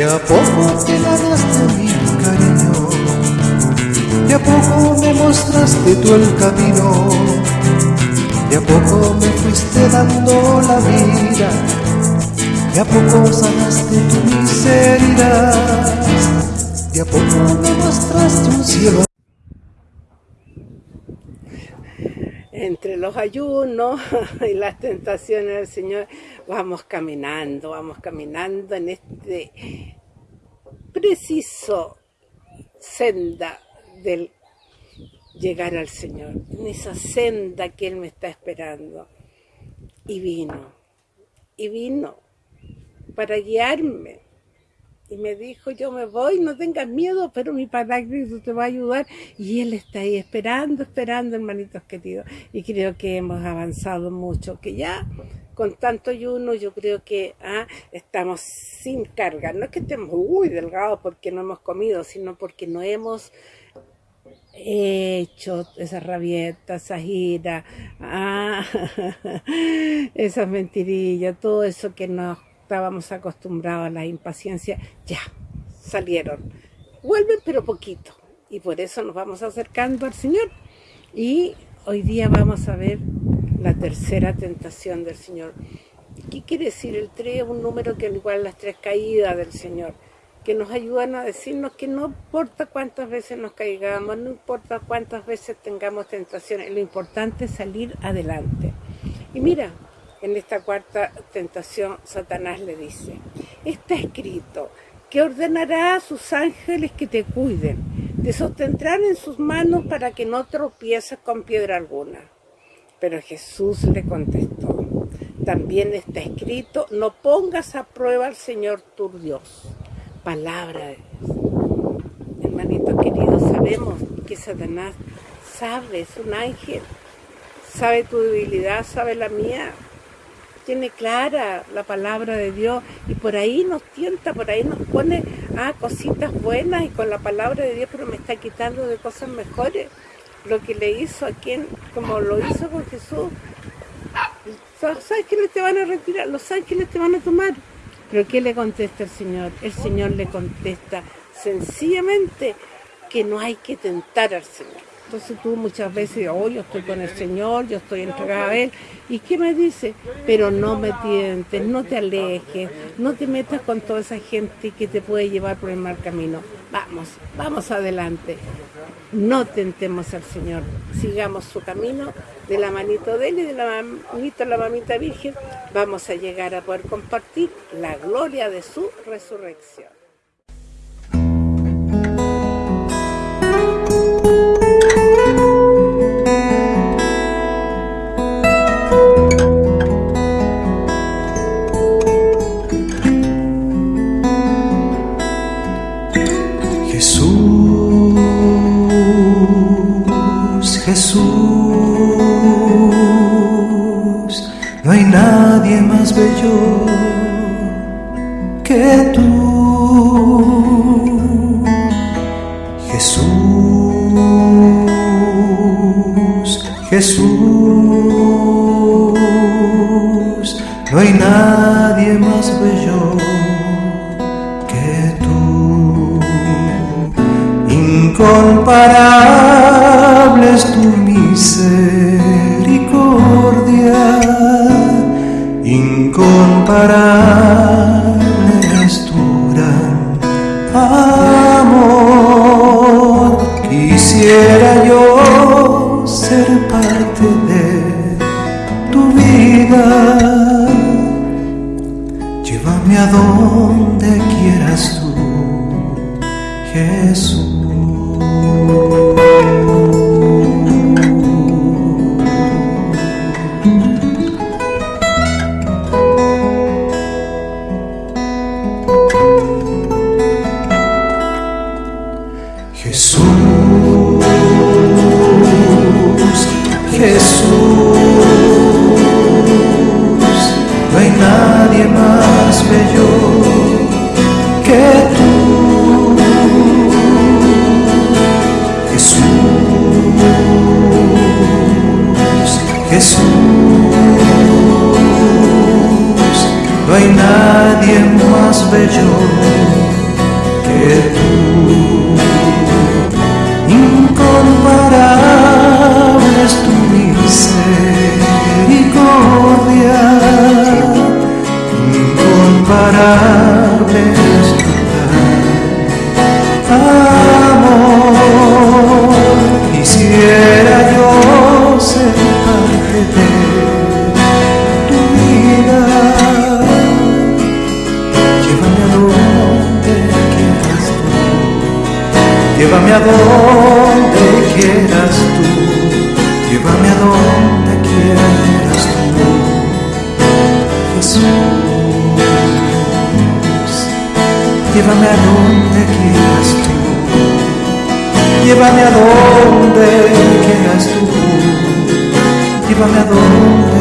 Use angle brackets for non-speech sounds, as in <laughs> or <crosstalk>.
De a poco te ganaste mi cariño, de a poco me mostraste tú el camino, de a poco me fuiste dando la vida, de a poco sanaste tu miseria, de a poco me mostraste un cielo. Entre los ayunos <laughs> y las tentaciones del Señor, vamos caminando, vamos caminando en este preciso senda del llegar al Señor, en esa senda que Él me está esperando. Y vino, y vino para guiarme, y me dijo, yo me voy, no tengas miedo, pero mi Paráclito te va a ayudar. Y él está ahí esperando, esperando, hermanitos queridos. Y creo que hemos avanzado mucho, que ya con tanto ayuno yo creo que ah, estamos sin carga. No es que estemos muy delgados porque no hemos comido, sino porque no hemos hecho esas rabietas, esas iras, ah, <laughs> esas mentirillas, todo eso que nos estábamos acostumbrados a la impaciencia, ya, salieron. Vuelven pero poquito. Y por eso nos vamos acercando al Señor. Y hoy día vamos a ver la tercera tentación del Señor. ¿Qué quiere decir? El 3 es un número que igual las tres caídas del Señor, que nos ayudan a decirnos que no importa cuántas veces nos caigamos, no importa cuántas veces tengamos tentaciones, lo importante es salir adelante. Y mira, en esta cuarta tentación, Satanás le dice, está escrito que ordenará a sus ángeles que te cuiden, te sostendrán en sus manos para que no tropieces con piedra alguna. Pero Jesús le contestó, también está escrito, no pongas a prueba al Señor tu Dios. Palabra de Dios. Hermanito querido, sabemos que Satanás sabe, es un ángel, sabe tu debilidad, sabe la mía, tiene clara la palabra de Dios y por ahí nos tienta, por ahí nos pone ah, cositas buenas y con la palabra de Dios, pero me está quitando de cosas mejores. Lo que le hizo a quien, como lo hizo con Jesús, los ángeles te van a retirar, los ángeles te van a tomar. Pero ¿qué le contesta el Señor? El Señor le contesta sencillamente que no hay que tentar al Señor. Entonces tú muchas veces, oh, yo estoy con el Señor, yo estoy entregada a Él. ¿Y qué me dice? Pero no me tientes, no te alejes, no te metas con toda esa gente que te puede llevar por el mal camino. Vamos, vamos adelante. No tentemos al Señor. Sigamos su camino de la manito de Él y de la manito de la mamita Virgen. Vamos a llegar a poder compartir la gloria de su resurrección. Que tú, Jesús, Jesús, no hay nadie más bello que tú, incomparable incomparable es tu gran amor. Quisiera yo ser parte de tu vida. Llévame a donde quieras tú, Jesús. Hay nadie más bello que tú, incomparable es tu misericordia, incomparable quieras tú. Llévame a donde quieras tú. Jesús. Llévame a donde quieras tú. Llévame a donde quieras tú. Llévame a donde